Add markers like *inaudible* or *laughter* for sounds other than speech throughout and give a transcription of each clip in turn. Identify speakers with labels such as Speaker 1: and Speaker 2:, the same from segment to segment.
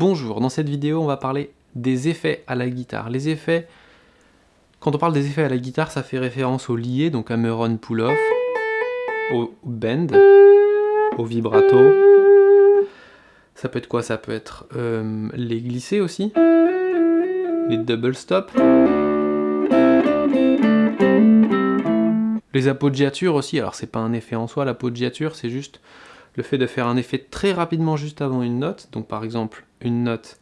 Speaker 1: Bonjour, dans cette vidéo on va parler des effets à la guitare. Les effets, quand on parle des effets à la guitare, ça fait référence au lié, donc hammer on pull-off, au bend, au vibrato. Ça peut être quoi? Ça peut être euh, les glissés aussi, les double stop, les appoggiatures aussi. Alors c'est pas un effet en soi, l'appoggiature, c'est juste le fait de faire un effet très rapidement juste avant une note, donc par exemple une note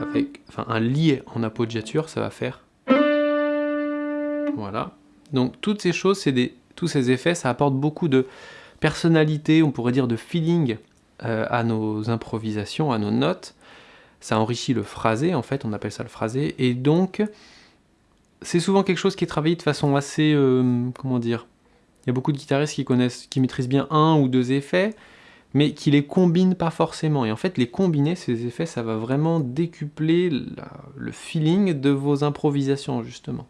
Speaker 1: avec enfin, un lié en appoggiature, ça va faire... Voilà. Donc toutes ces choses, des, tous ces effets, ça apporte beaucoup de personnalité, on pourrait dire de feeling euh, à nos improvisations, à nos notes. Ça enrichit le phrasé, en fait, on appelle ça le phrasé. Et donc, c'est souvent quelque chose qui est travaillé de façon assez... Euh, comment dire il y a beaucoup de guitaristes qui connaissent, qui maîtrisent bien un ou deux effets, mais qui les combinent pas forcément. Et en fait, les combiner, ces effets, ça va vraiment décupler le feeling de vos improvisations, justement,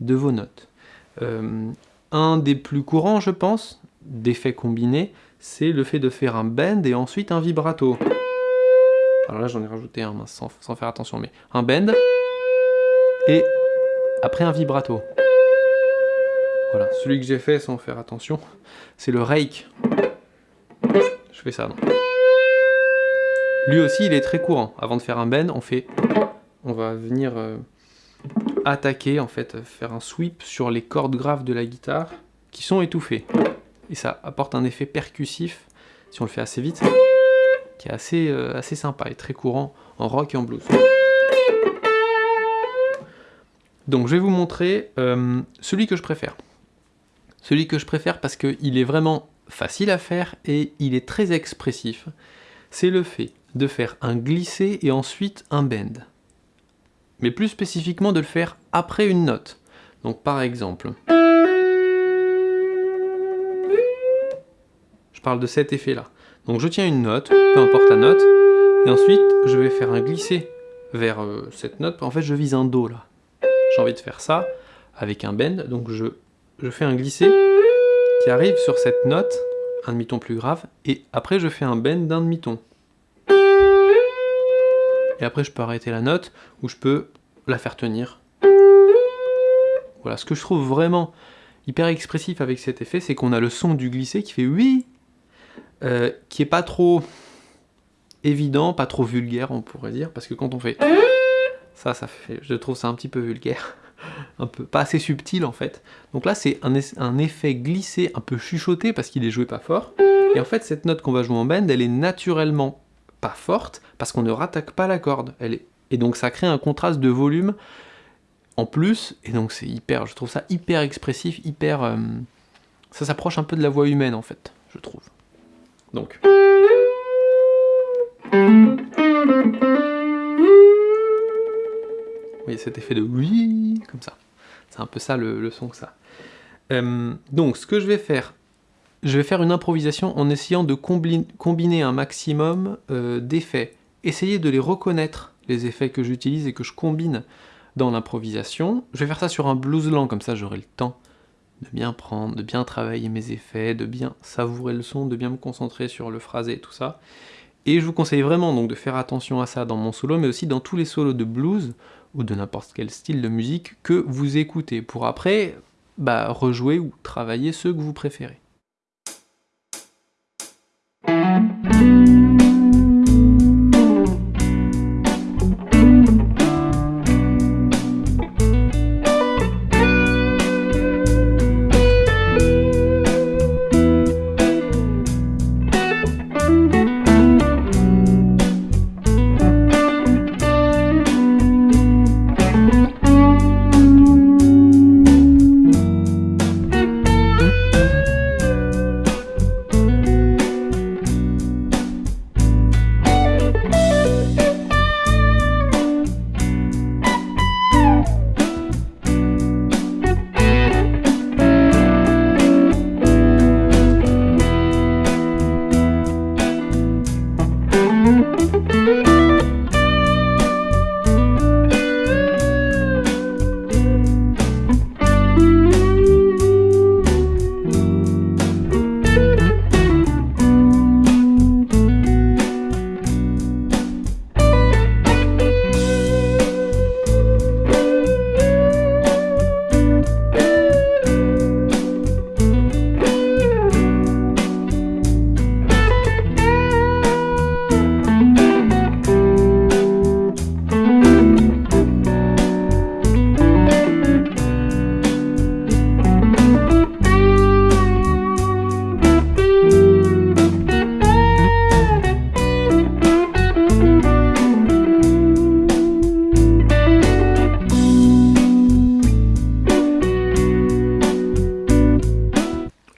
Speaker 1: de vos notes. Euh, un des plus courants, je pense, d'effets combinés, c'est le fait de faire un bend et ensuite un vibrato. Alors là, j'en ai rajouté un, sans, sans faire attention, mais un bend et après un vibrato. Voilà, celui que j'ai fait sans faire attention, c'est le rake. Je fais ça. Lui aussi, il est très courant. Avant de faire un bend, on fait, on va venir euh, attaquer, en fait, faire un sweep sur les cordes graves de la guitare qui sont étouffées. Et ça apporte un effet percussif, si on le fait assez vite, qui est assez, euh, assez sympa et très courant en rock et en blues. Donc je vais vous montrer euh, celui que je préfère. Celui que je préfère parce qu'il est vraiment facile à faire et il est très expressif. C'est le fait de faire un glissé et ensuite un bend. Mais plus spécifiquement de le faire après une note. Donc par exemple... Je parle de cet effet-là. Donc je tiens une note, peu importe la note, et ensuite je vais faire un glissé vers euh, cette note. En fait je vise un Do là. J'ai envie de faire ça avec un bend, donc je je fais un glissé qui arrive sur cette note, un demi-ton plus grave, et après je fais un bend d'un demi-ton. Et après je peux arrêter la note, ou je peux la faire tenir. Voilà, ce que je trouve vraiment hyper expressif avec cet effet, c'est qu'on a le son du glissé qui fait oui, euh, qui est pas trop évident, pas trop vulgaire on pourrait dire, parce que quand on fait ça, ça fait, je trouve ça un petit peu vulgaire *laughs* un peu pas assez subtil en fait. Donc là c'est un, effet glissé, un peu chuchoté parce qu'il est joué pas fort. Et en fait cette note qu'on va jouer en bend, elle est naturellement pas forte parce qu'on ne rattaque pas la corde. Elle est... Et donc ça crée un contraste de volume en plus, et donc c'est hyper, je trouve ça hyper expressif, hyper... Euh, ça s'approche un peu de la voix humaine en fait, je trouve. Donc... voyez cet effet de oui, comme ça. C'est un peu ça le, son que ça. Euh, donc ce que je vais faire, je vais faire une improvisation en essayant de combiner un maximum euh, d'effets. Essayez de les reconnaître, les effets que j'utilise et que je combine dans l'improvisation. Je vais faire ça sur un blues lent, comme ça j'aurai le temps de bien prendre, de bien travailler mes effets, de bien savourer le son, de bien me concentrer sur le phrasé et tout ça. Et je vous conseille vraiment donc de faire attention à ça dans mon solo, mais aussi dans tous les solos de blues, ou de n'importe quel style de musique que vous écoutez, pour après bah, rejouer ou travailler ceux que vous préférez.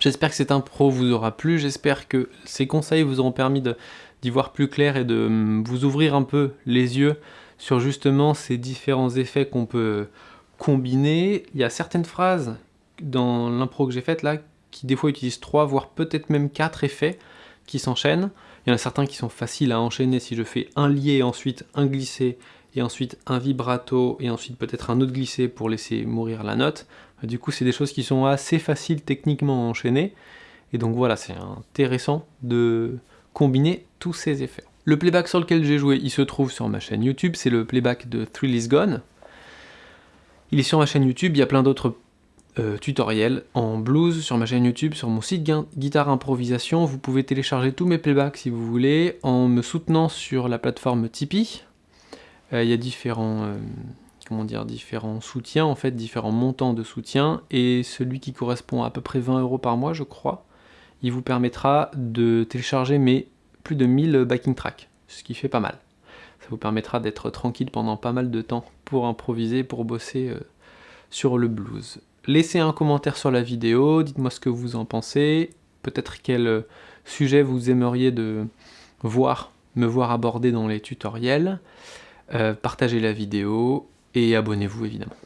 Speaker 1: J'espère que cette impro vous aura plu, j'espère que ces conseils vous auront permis d'y voir plus clair et de hum, vous ouvrir un peu les yeux sur justement ces différents effets qu'on peut combiner. Il y a certaines phrases dans l'impro que j'ai faite là qui des fois utilisent trois, voire peut-être même quatre effets qui s'enchaînent. Il y en a certains qui sont faciles à enchaîner si je fais un lié, ensuite un glissé, et ensuite un vibrato, et ensuite peut-être un autre glissé pour laisser mourir la note. Du coup, c'est des choses qui sont assez faciles techniquement à enchaîner. Et donc voilà, c'est intéressant de combiner tous ces effets. Le playback sur lequel j'ai joué, il se trouve sur ma chaîne YouTube, c'est le playback de Thrill is Gone. Il est sur ma chaîne YouTube, il y a plein d'autres euh, tutoriels en blues sur ma chaîne YouTube, sur mon site Guitare Improvisation. Vous pouvez télécharger tous mes playbacks si vous voulez, en me soutenant sur la plateforme Tipeee. Euh, il y a différents... Euh, comment dire, différents soutiens, en fait, différents montants de soutien, et celui qui correspond à à peu près 20 euros par mois, je crois, il vous permettra de télécharger mes plus de 1000 backing tracks, ce qui fait pas mal. Ça vous permettra d'être tranquille pendant pas mal de temps pour improviser, pour bosser euh, sur le blues. Laissez un commentaire sur la vidéo, dites-moi ce que vous en pensez, peut-être quel sujet vous aimeriez de voir, me voir aborder dans les tutoriels. Euh, partagez la vidéo, et abonnez-vous évidemment.